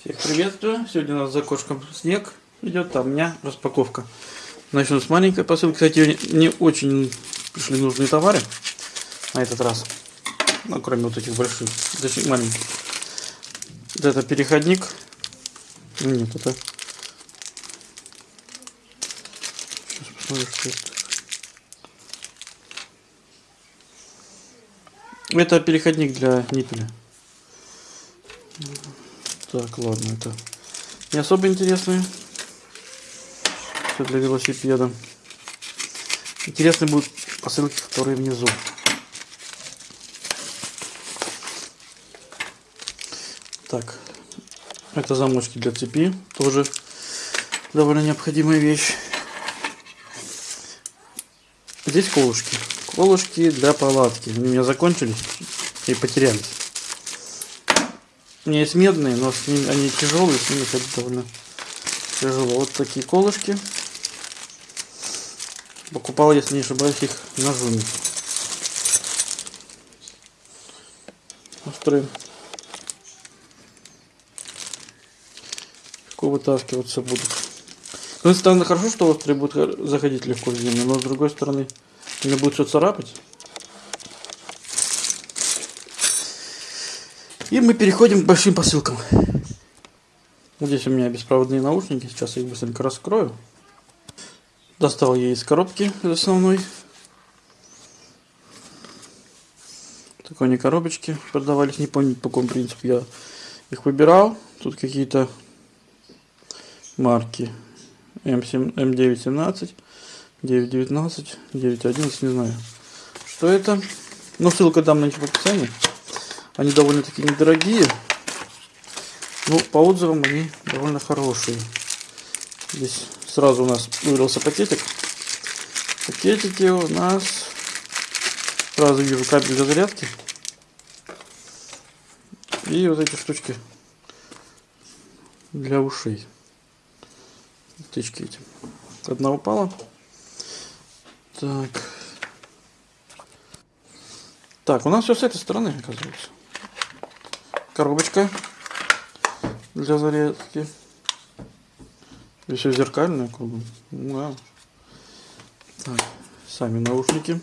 Всех приветствую. Сегодня у нас за окошком снег идет, а у меня распаковка. Начну с маленькой посылки. Кстати, не очень пришли нужные товары на этот раз. Ну, кроме вот этих больших, точнее маленьких. Вот это переходник. Нет, это... Сейчас посмотрим, что это. Это переходник для ниппеля. Так, ладно, это не особо интересные. Все для велосипеда. Интересны будут посылки, которые внизу. Так, это замочки для цепи, тоже довольно необходимая вещь. Здесь колышки. Колышки для палатки. Они у меня закончились и потерялись. У меня есть медные, но с ними, они тяжелые, с ними ходить довольно тяжело. Вот такие колышки. Покупал, если не ошибаюсь, их на Зуме. Острые. Легко вытаскиваться будут. С одной стороны, хорошо, что острые будут заходить легко в землю, но с другой стороны, мне будет все царапать. И мы переходим к большим посылкам. Здесь у меня беспроводные наушники. Сейчас я их быстренько раскрою. Достал я из коробки из основной. Такой они коробочки продавались. Не помню по какому принципу я их выбирал. Тут какие-то марки. М7, М917, 919, 911, не знаю. Что это? Ну, ссылка там на них в описании. Они довольно-таки недорогие. Ну, по отзывам они довольно хорошие. Здесь сразу у нас вырвался пакетик. Пакетики у нас... Сразу вижу кабель для зарядки. И вот эти штучки для ушей. Тычки эти. Одна упала. Так. Так, у нас все с этой стороны, оказывается коробочка для зарядки. И все зеркальное кругом. Да. Так, сами наушники.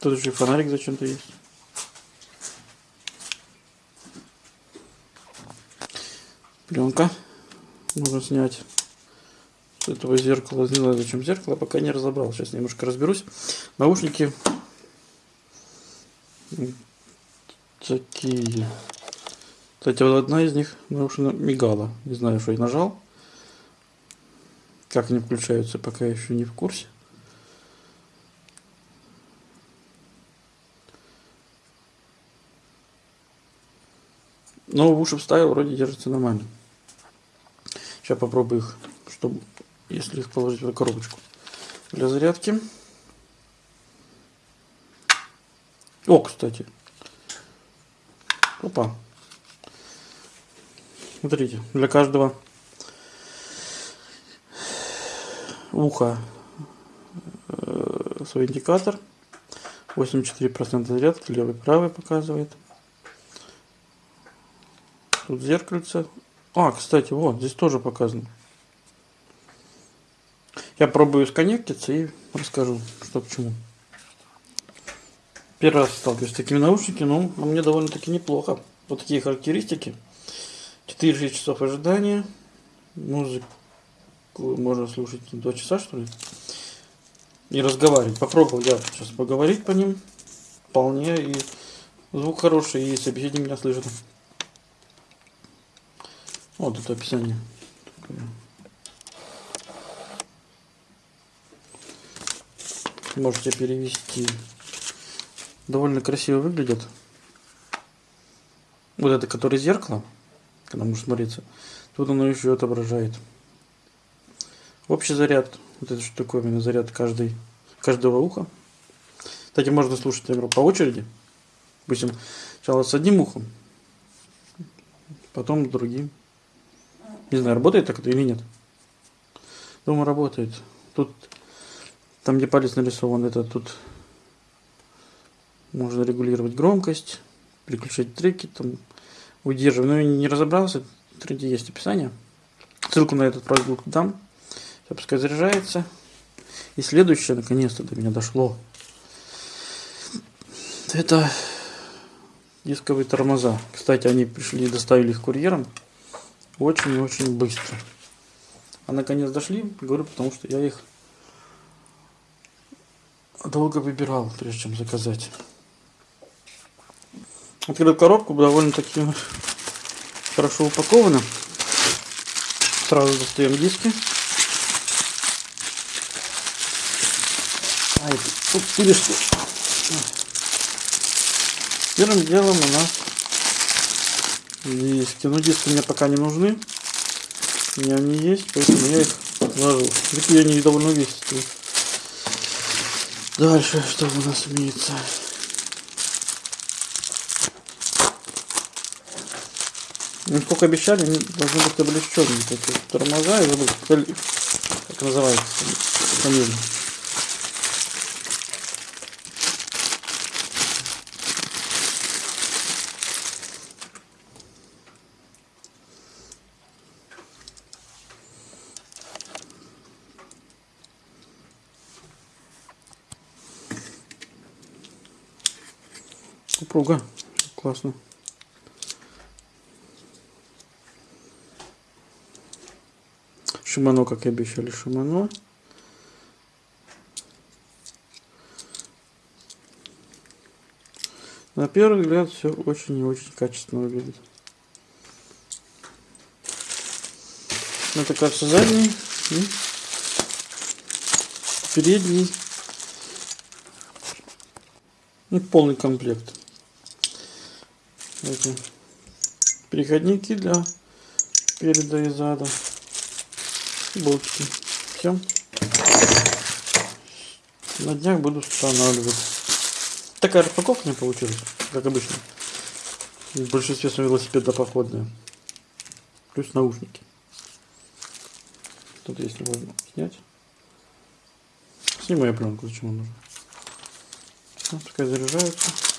Тут еще фонарик зачем-то есть. Пленка можно снять этого зеркала. Не знаю, зачем зеркало, пока не разобрал. Сейчас немножко разберусь. Наушники такие. Кстати, вот одна из них наушена мигала. Не знаю, что я нажал. Как они включаются, пока еще не в курсе. Но в уши вставил, вроде держится нормально. Сейчас попробую их, чтобы если их положить в коробочку для зарядки. О, кстати. Опа. Смотрите, для каждого уха э, свой индикатор. 84% зарядки, левый правый показывает. Тут зеркальце. А, кстати, вот, здесь тоже показано. Я пробую сконнектиться и расскажу, что к чему. Первый раз сталкиваюсь с такими наушниками, но ну, мне довольно-таки неплохо. Вот такие характеристики. 4-6 часов ожидания. Музыку можно слушать 2 часа, что ли. И разговаривать. Попробовал я сейчас поговорить по ним. Вполне. И звук хороший, и собеседник меня слышит. Вот это описание. Можете перевести. Довольно красиво выглядит. Вот это, который зеркало, когда можно смотреться, тут оно еще отображает. Общий заряд, вот это что такое именно заряд каждый, каждого уха. Кстати, можно слушать игру по очереди. Допустим, сначала с одним ухом, потом с другим. Не знаю, работает так или нет. Думаю, работает. Тут Там, где палец нарисован, это тут можно регулировать громкость, переключать треки, там, удерживать. Но я не разобрался, тренде есть описание. Ссылку на этот продукт дам. Сейчас пускай заряжается. И следующее, наконец-то до меня дошло. Это дисковые тормоза. Кстати, они пришли и доставили их курьером очень и очень быстро. А наконец дошли, говорю, потому что я их долго выбирал, прежде чем заказать. Открыл коробку, довольно-таки хорошо упаковано. Сразу достаем диски. Ай, тут пилишки. Первым делом у нас диски. Но диски мне пока не нужны. У меня они есть, поэтому я их отложу. Такие они довольно увесистые. Дальше что у нас имеется? Ну, сколько обещали, должны быть облегченные. Такие тормоза, я забыл, как называется фамилия. Упруга. Классно. Шимано, как и обещали, Шимано. На первый взгляд все очень и очень качественно выглядит. Это кажется задний и передний. И полный комплект. Эти переходники для переда и зада болтики. Все. На днях буду устанавливать. Такая распаковка не получилась, как обычно. В большинстве своем велосипеда походная. Плюс наушники. Тут если можно снять. Снимаю пленку, зачем он нужен. Пускай заряжается.